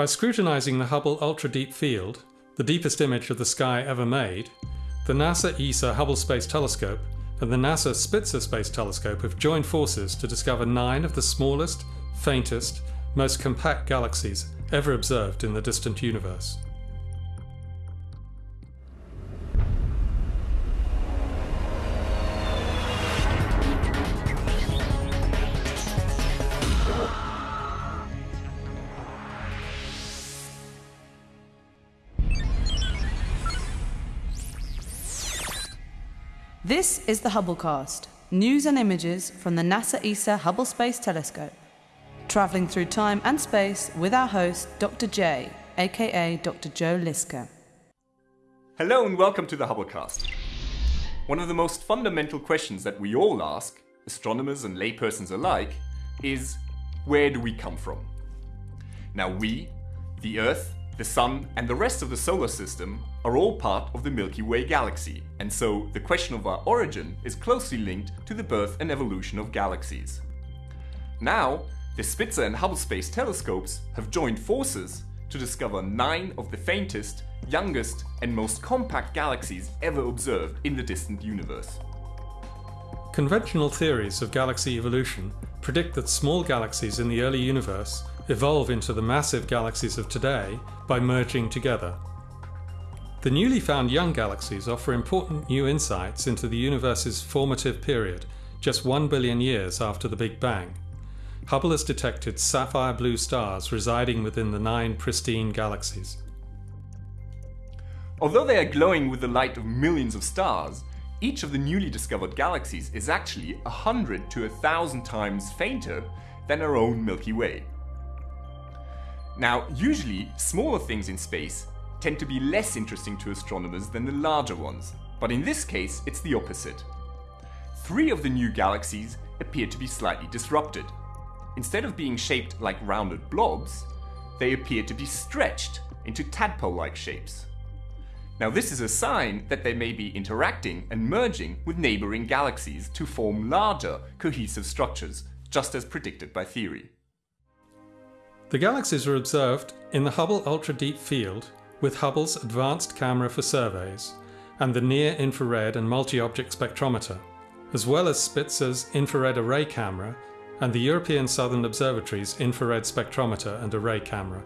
By scrutinizing the Hubble Ultra Deep Field, the deepest image of the sky ever made, the NASA ESA Hubble Space Telescope and the NASA Spitzer Space Telescope have joined forces to discover nine of the smallest, faintest, most compact galaxies ever observed in the distant universe. This is the Hubblecast, news and images from the NASA ESA Hubble Space Telescope. Travelling through time and space with our host, Dr. J, aka Dr. Joe Liske. Hello and welcome to the Hubblecast. One of the most fundamental questions that we all ask, astronomers and laypersons alike, is where do we come from? Now we, the Earth, the Sun and the rest of the solar system are all part of the Milky Way galaxy, and so the question of our origin is closely linked to the birth and evolution of galaxies. Now, the Spitzer and Hubble Space telescopes have joined forces to discover nine of the faintest, youngest and most compact galaxies ever observed in the distant universe. Conventional theories of galaxy evolution predict that small galaxies in the early universe evolve into the massive galaxies of today by merging together. The newly found young galaxies offer important new insights into the universe's formative period, just one billion years after the Big Bang. Hubble has detected sapphire blue stars residing within the nine pristine galaxies. Although they are glowing with the light of millions of stars, each of the newly discovered galaxies is actually a hundred to a thousand times fainter than our own Milky Way. Now, usually, smaller things in space tend to be less interesting to astronomers than the larger ones, but in this case it's the opposite. Three of the new galaxies appear to be slightly disrupted. Instead of being shaped like rounded blobs, they appear to be stretched into tadpole-like shapes. Now this is a sign that they may be interacting and merging with neighboring galaxies to form larger, cohesive structures, just as predicted by theory. The galaxies were observed in the Hubble Ultra Deep Field with Hubble's Advanced Camera for Surveys and the Near Infrared and Multi-Object Spectrometer, as well as Spitzer's Infrared Array Camera and the European Southern Observatory's Infrared Spectrometer and Array Camera.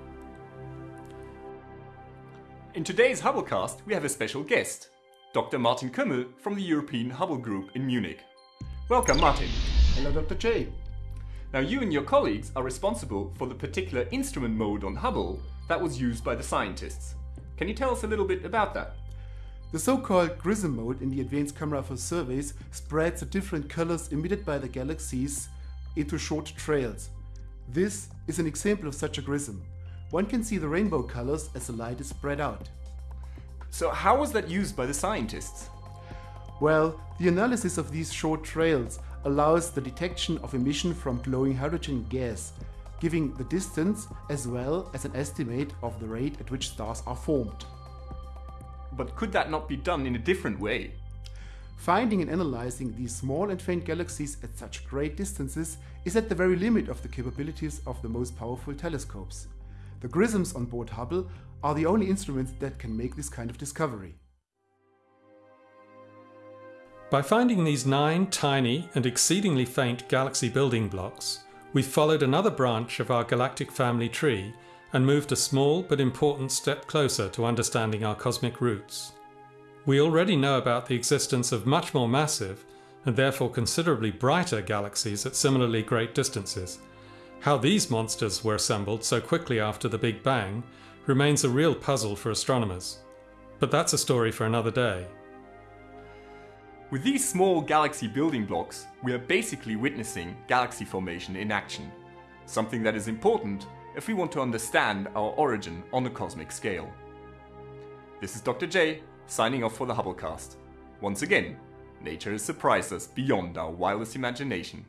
In today's Hubblecast, we have a special guest, Dr. Martin Kümmel from the European Hubble Group in Munich. Welcome, Martin. Hello, Dr. J. Now you and your colleagues are responsible for the particular instrument mode on Hubble that was used by the scientists. Can you tell us a little bit about that? The so-called GRISM mode in the Advanced Camera for Surveys spreads the different colors emitted by the galaxies into short trails. This is an example of such a GRISM. One can see the rainbow colors as the light is spread out. So how was that used by the scientists? Well, the analysis of these short trails allows the detection of emission from glowing hydrogen gas, giving the distance as well as an estimate of the rate at which stars are formed. But could that not be done in a different way? Finding and analyzing these small and faint galaxies at such great distances is at the very limit of the capabilities of the most powerful telescopes. The GRISMs on board Hubble are the only instruments that can make this kind of discovery. By finding these nine tiny and exceedingly faint galaxy building blocks, we followed another branch of our galactic family tree and moved a small but important step closer to understanding our cosmic roots. We already know about the existence of much more massive and therefore considerably brighter galaxies at similarly great distances. How these monsters were assembled so quickly after the Big Bang remains a real puzzle for astronomers. But that's a story for another day. With these small galaxy building blocks, we are basically witnessing galaxy formation in action. Something that is important if we want to understand our origin on a cosmic scale. This is Dr. J, signing off for the Hubblecast. Once again, nature has surprised us beyond our wildest imagination.